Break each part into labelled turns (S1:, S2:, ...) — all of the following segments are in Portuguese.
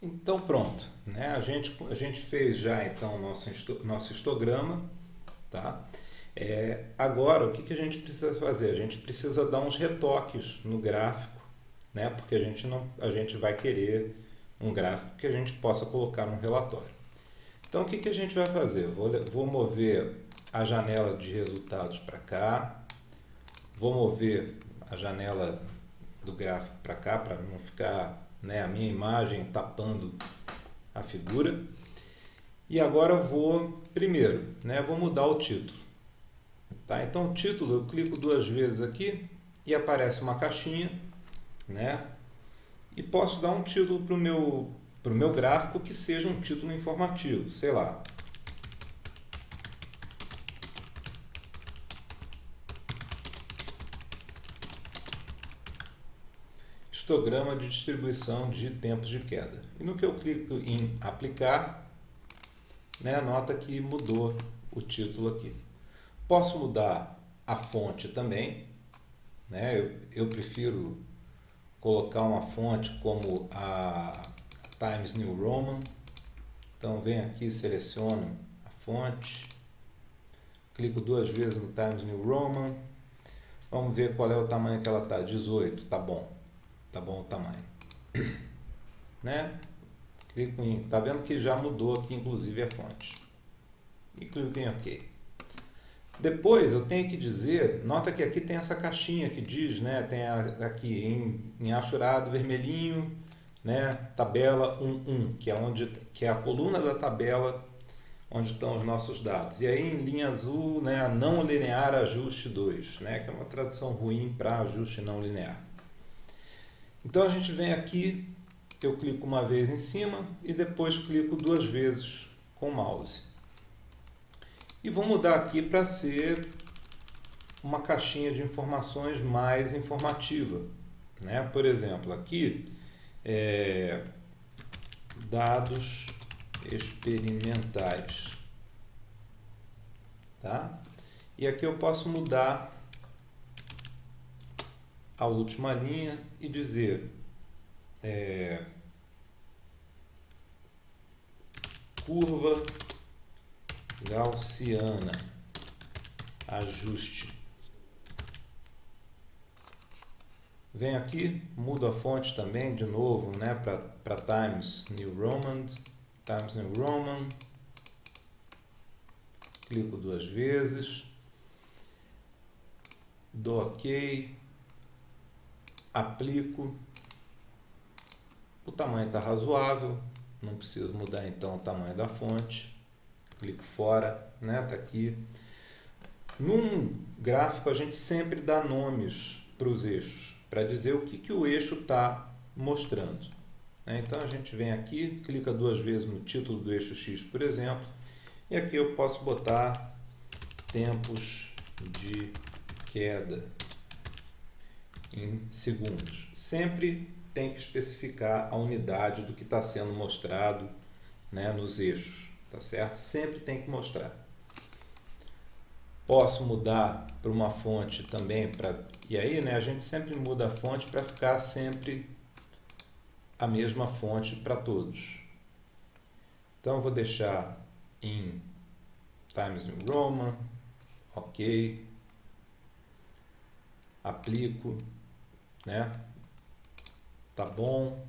S1: Então pronto, né? a, gente, a gente fez já então nosso, nosso histograma, tá? É, agora o que, que a gente precisa fazer? A gente precisa dar uns retoques no gráfico, né? porque a gente, não, a gente vai querer um gráfico que a gente possa colocar no relatório. Então o que, que a gente vai fazer? Vou, vou mover a janela de resultados para cá, vou mover a janela do gráfico para cá, para não ficar né, a minha imagem tapando a figura. E agora vou, primeiro, né, vou mudar o título. Tá? Então o título, eu clico duas vezes aqui e aparece uma caixinha, né? E posso dar um título para o meu, meu gráfico que seja um título informativo, sei lá, histograma de distribuição de tempos de queda. E no que eu clico em aplicar, né, nota que mudou o título aqui. Posso mudar a fonte também, né, eu, eu prefiro colocar uma fonte como a Times New Roman, então venho aqui, seleciono a fonte, clico duas vezes no Times New Roman, vamos ver qual é o tamanho que ela está, 18, tá bom tá bom o tamanho. Né? Clico em, tá vendo que já mudou aqui inclusive a fonte. E clico em OK. Depois eu tenho que dizer, nota que aqui tem essa caixinha que diz, né, tem a, aqui em, em achurado vermelhinho, né, tabela 11, que é onde que é a coluna da tabela onde estão os nossos dados. E aí em linha azul, né, não linear ajuste 2, né, que é uma tradução ruim para ajuste não linear. Então a gente vem aqui, eu clico uma vez em cima e depois clico duas vezes com o mouse. E vou mudar aqui para ser uma caixinha de informações mais informativa. Né? Por exemplo, aqui, é, dados experimentais. Tá? E aqui eu posso mudar a última linha e dizer é, curva gaussiana ajuste. Vem aqui mudo a fonte também de novo né para Times New Roman Times New Roman. Clico duas vezes. Dou OK aplico, o tamanho está razoável, não preciso mudar então o tamanho da fonte, clico fora, né, tá aqui. Num gráfico a gente sempre dá nomes para os eixos, para dizer o que, que o eixo está mostrando. Né? Então a gente vem aqui, clica duas vezes no título do eixo X, por exemplo, e aqui eu posso botar tempos de queda em segundos. Sempre tem que especificar a unidade do que está sendo mostrado né, nos eixos, tá certo? Sempre tem que mostrar. Posso mudar para uma fonte também, pra, e aí né, a gente sempre muda a fonte para ficar sempre a mesma fonte para todos. Então vou deixar em Times New Roman, ok, aplico, né? Tá bom.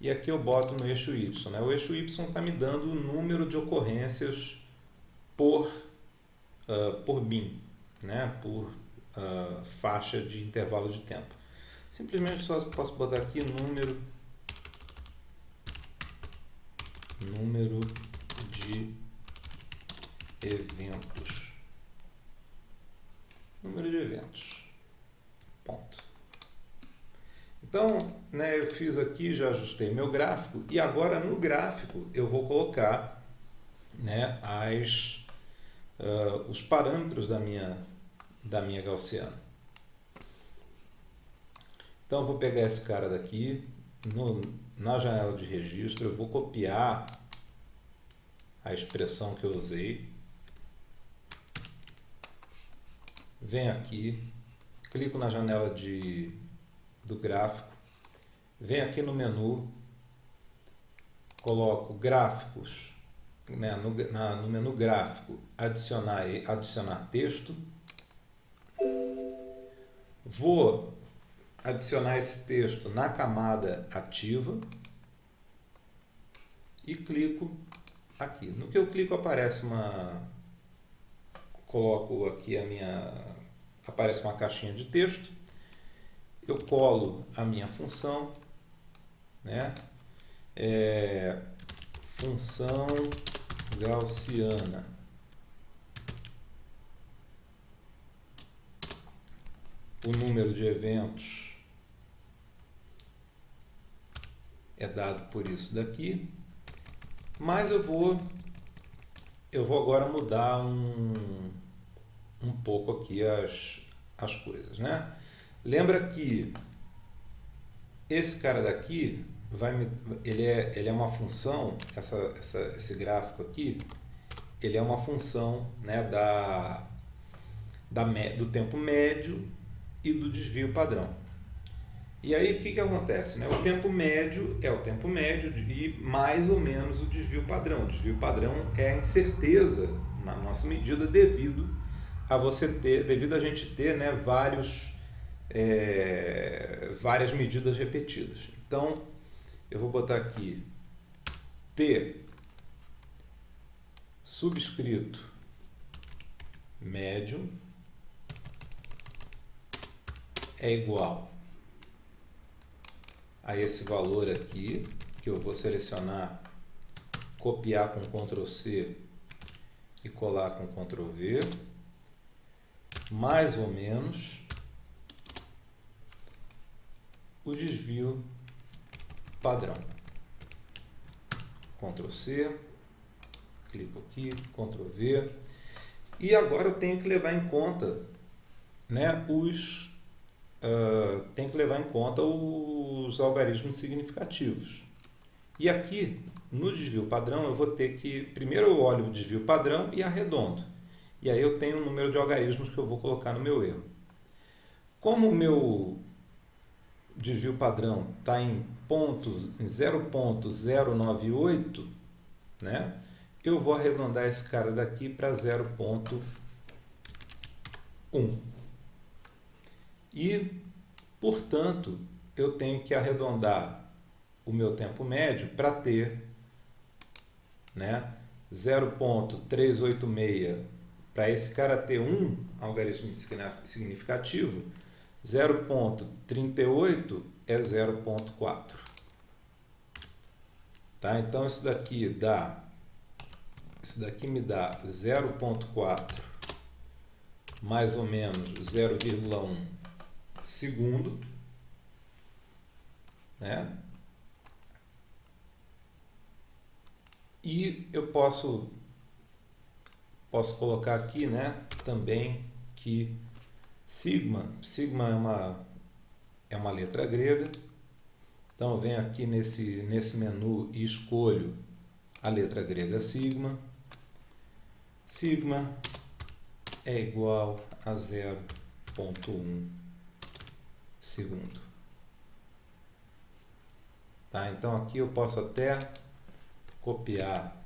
S1: E aqui eu boto no eixo Y. Né? O eixo Y está me dando o número de ocorrências por, uh, por BIM, né? por uh, faixa de intervalo de tempo. Simplesmente só posso botar aqui número, número de eventos. Número de eventos. Ponto. Então, né, eu fiz aqui, já ajustei meu gráfico e agora no gráfico eu vou colocar né, as, uh, os parâmetros da minha, da minha gaussiana. Então eu vou pegar esse cara daqui, no, na janela de registro, eu vou copiar a expressão que eu usei. Venho aqui, clico na janela de do gráfico, vem aqui no menu, coloco gráficos, né, no, na, no menu gráfico, adicionar, adicionar texto. Vou adicionar esse texto na camada ativa e clico aqui. No que eu clico aparece uma coloco aqui a minha aparece uma caixinha de texto. Eu colo a minha função, né? É, função gaussiana. O número de eventos é dado por isso daqui. Mas eu vou eu vou agora mudar um, um pouco aqui as, as coisas, né? Lembra que esse cara daqui vai me, ele é ele é uma função essa, essa esse gráfico aqui ele é uma função né da, da do tempo médio e do desvio padrão e aí o que, que acontece? Né? O tempo médio é o tempo médio e mais ou menos o desvio padrão. O desvio padrão é a incerteza na nossa medida devido a você ter, devido a gente ter né, vários, é, várias medidas repetidas. Então eu vou botar aqui T subscrito médio é igual a esse valor aqui, que eu vou selecionar, copiar com Ctrl C e colar com Ctrl V, mais ou menos o desvio padrão. Ctrl C, clico aqui, Ctrl V, e agora eu tenho que levar em conta né, os uh, tem que levar em conta os algarismos significativos. E aqui, no desvio padrão, eu vou ter que... Primeiro eu olho o desvio padrão e arredondo. E aí eu tenho o número de algarismos que eu vou colocar no meu erro. Como o meu desvio padrão está em, em 0.098, né? eu vou arredondar esse cara daqui para 0.1. E, portanto, eu tenho que arredondar o meu tempo médio para ter né, 0.386 para esse cara ter um algarismo significativo, 0.38 é 0.4. Tá? Então isso daqui dá isso daqui me dá 0.4 mais ou menos 0,1 segundo, né? E eu posso posso colocar aqui, né, também que sigma, sigma é uma é uma letra grega. Então eu venho aqui nesse nesse menu e escolho a letra grega sigma. Sigma é igual a 0.1 segundo. Tá? Então aqui eu posso até copiar.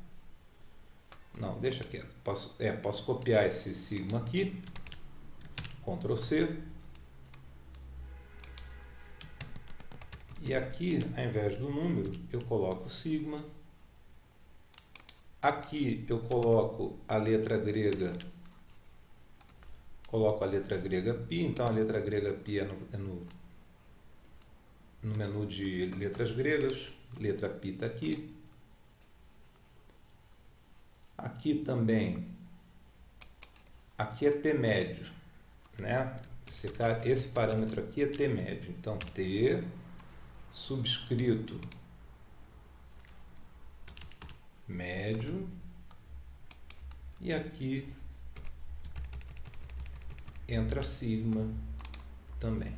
S1: Não, deixa quieto. Posso, é, posso copiar esse sigma aqui. Ctrl C. E aqui, ao invés do número, eu coloco sigma. Aqui eu coloco a letra grega coloco a letra grega π, então a letra grega π é no, é no, no menu de letras gregas, letra π está aqui. Aqui também, aqui é T médio, né? Esse, esse parâmetro aqui é T médio, então T subscrito médio e aqui entra sigma também.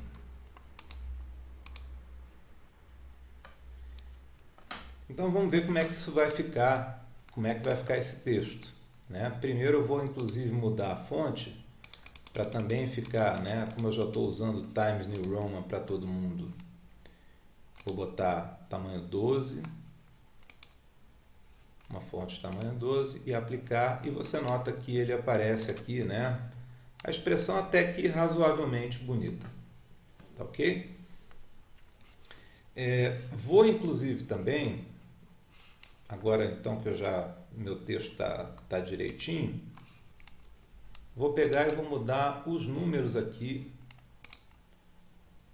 S1: Então vamos ver como é que isso vai ficar, como é que vai ficar esse texto. Né? Primeiro eu vou inclusive mudar a fonte para também ficar, né, como eu já estou usando Times New Roman para todo mundo, vou botar tamanho 12 uma fonte tamanho 12 e aplicar e você nota que ele aparece aqui, né? A expressão até que razoavelmente bonita, tá ok? É, vou inclusive também, agora então que eu já meu texto está tá direitinho, vou pegar e vou mudar os números aqui,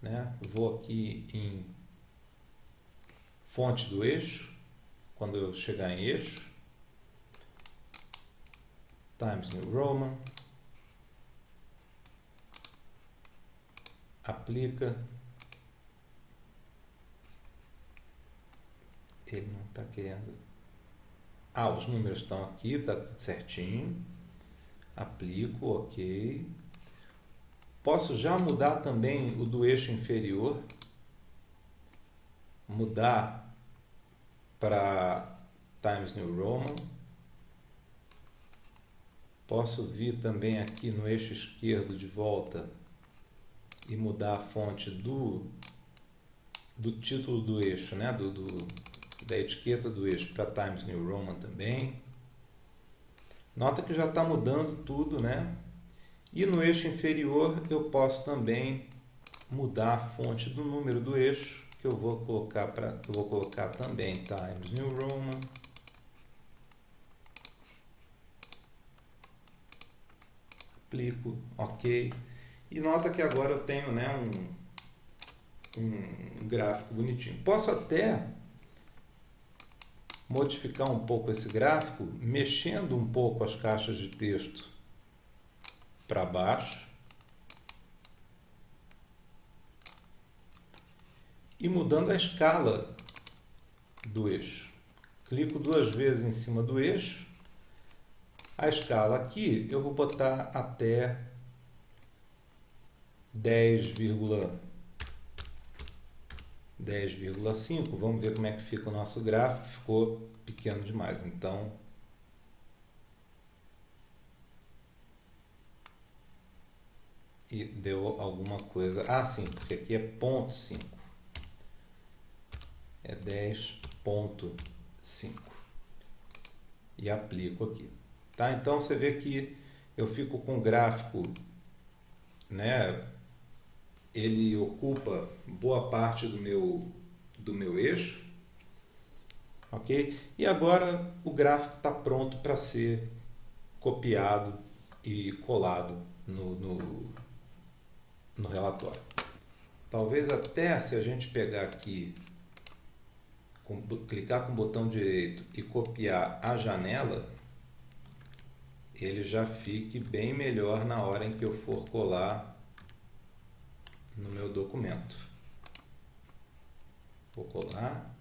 S1: né? Vou aqui em fonte do eixo quando eu chegar em eixo, Times New Roman, aplica, ele não está querendo, ah, os números estão aqui, está certinho, aplico, ok, posso já mudar também o do eixo inferior, mudar para Times New Roman. Posso vir também aqui no eixo esquerdo de volta e mudar a fonte do, do título do eixo, né? do, do da etiqueta do eixo para Times New Roman também. Nota que já está mudando tudo, né? E no eixo inferior eu posso também mudar a fonte do número do eixo que eu vou colocar para eu vou colocar também Times New Roman. Aplico ok. E nota que agora eu tenho né, um, um gráfico bonitinho. Posso até modificar um pouco esse gráfico mexendo um pouco as caixas de texto para baixo e mudando a escala do eixo. Clico duas vezes em cima do eixo. A escala aqui eu vou botar até 10,5. 10,5. Vamos ver como é que fica o nosso gráfico. Ficou pequeno demais. Então, e deu alguma coisa. Ah, sim, porque aqui é ponto 5 é 10.5 e aplico aqui. Tá? Então você vê que eu fico com o gráfico, né? Ele ocupa boa parte do meu, do meu eixo, ok? E agora o gráfico está pronto para ser copiado e colado no, no, no relatório. Talvez até se a gente pegar aqui com, clicar com o botão direito e copiar a janela, ele já fique bem melhor na hora em que eu for colar no meu documento. Vou colar.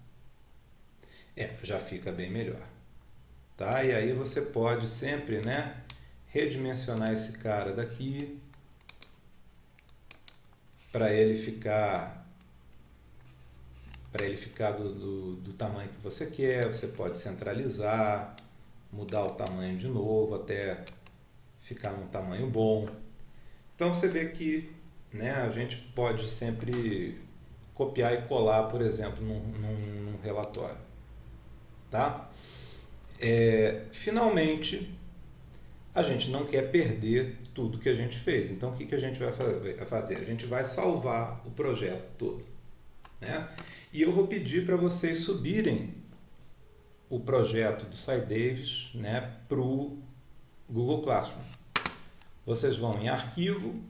S1: É, já fica bem melhor. Tá? E aí você pode sempre, né, redimensionar esse cara daqui para ele ficar para ele ficar do, do, do, tamanho que você quer, você pode centralizar, mudar o tamanho de novo até ficar num tamanho bom. Então você vê que né, a gente pode sempre copiar e colar, por exemplo, num, num, num relatório. Tá? É, finalmente, a gente não quer perder tudo que a gente fez. Então, o que, que a gente vai fazer? A gente vai salvar o projeto todo. Né? E eu vou pedir para vocês subirem o projeto do Sai Davis né, para o Google Classroom. Vocês vão em Arquivo,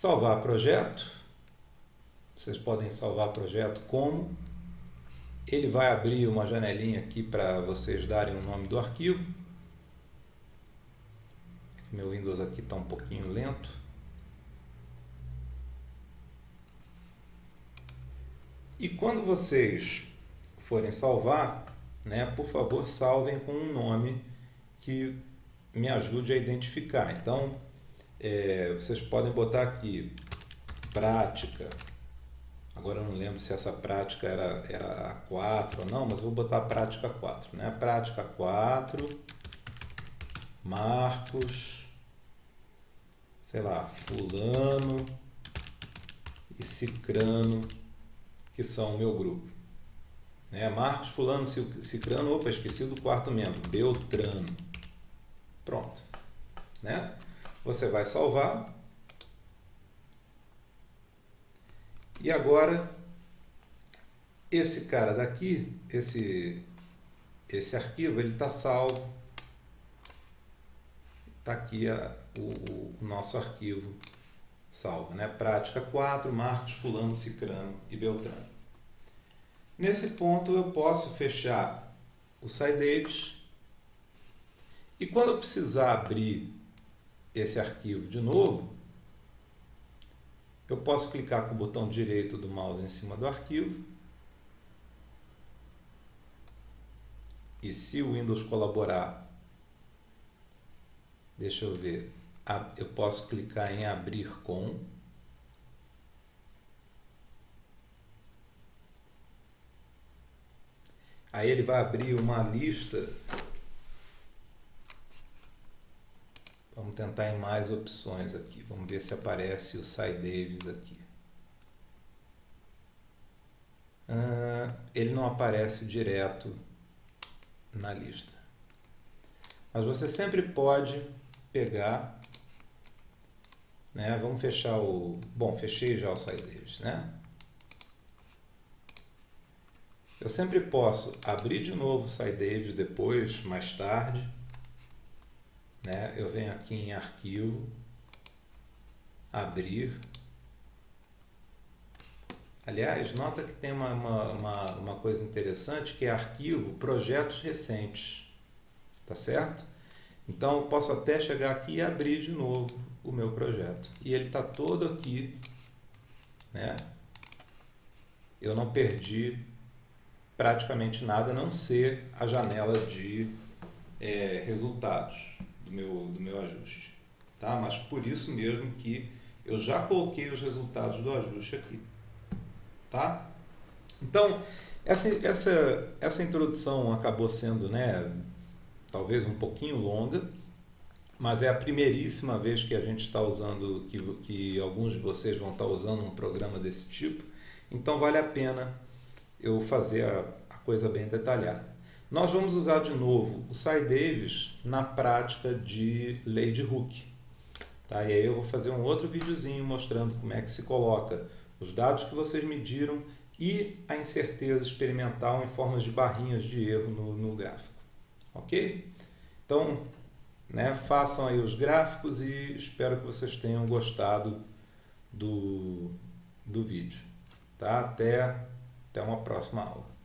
S1: Salvar Projeto. Vocês podem salvar projeto como. Ele vai abrir uma janelinha aqui para vocês darem o nome do arquivo. Meu Windows aqui está um pouquinho lento. E quando vocês forem salvar, né, por favor, salvem com um nome que me ajude a identificar. Então, é, vocês podem botar aqui prática. Agora eu não lembro se essa prática era, era a 4 ou não, mas vou botar prática 4. Né? Prática 4, Marcos, sei lá, Fulano e Cicrano que são o meu grupo. Né? Marcos, fulano, cicrano, opa, esqueci do quarto membro, Beltrano. Pronto. Né? Você vai salvar. E agora, esse cara daqui, esse, esse arquivo, ele está salvo. Está aqui a, o, o nosso arquivo salvo. Né? Prática 4, Marcos, Fulano, Cicrano e Beltrano. Nesse ponto eu posso fechar o SciDavis e quando eu precisar abrir esse arquivo de novo, eu posso clicar com o botão direito do mouse em cima do arquivo e se o Windows colaborar, deixa eu ver, eu posso clicar em abrir com Aí ele vai abrir uma lista. Vamos tentar em mais opções aqui. Vamos ver se aparece o Davis aqui. Ah, ele não aparece direto na lista. Mas você sempre pode pegar, né? Vamos fechar o, bom, fechei já o Davis, né? Eu sempre posso abrir de novo o SciDavis depois, mais tarde. Né? Eu venho aqui em Arquivo, Abrir. Aliás, nota que tem uma, uma, uma, coisa interessante que é Arquivo, Projetos Recentes. Tá certo? Então, eu posso até chegar aqui e abrir de novo o meu projeto. E ele está todo aqui. Né? Eu não perdi praticamente nada a não ser a janela de é, resultados do meu, do meu ajuste. Tá? Mas por isso mesmo que eu já coloquei os resultados do ajuste aqui. Tá? Então, essa, essa, essa introdução acabou sendo, né, talvez um pouquinho longa, mas é a primeiríssima vez que a gente está usando, que, que alguns de vocês vão estar usando um programa desse tipo. Então, vale a pena eu fazer a, a coisa bem detalhada. Nós vamos usar de novo o Cy Davis na prática de lei de Hooke. Tá? E aí eu vou fazer um outro videozinho mostrando como é que se coloca os dados que vocês mediram e a incerteza experimental em formas de barrinhas de erro no, no gráfico. Ok? Então, né, façam aí os gráficos e espero que vocês tenham gostado do, do vídeo. Tá? Até até uma próxima aula.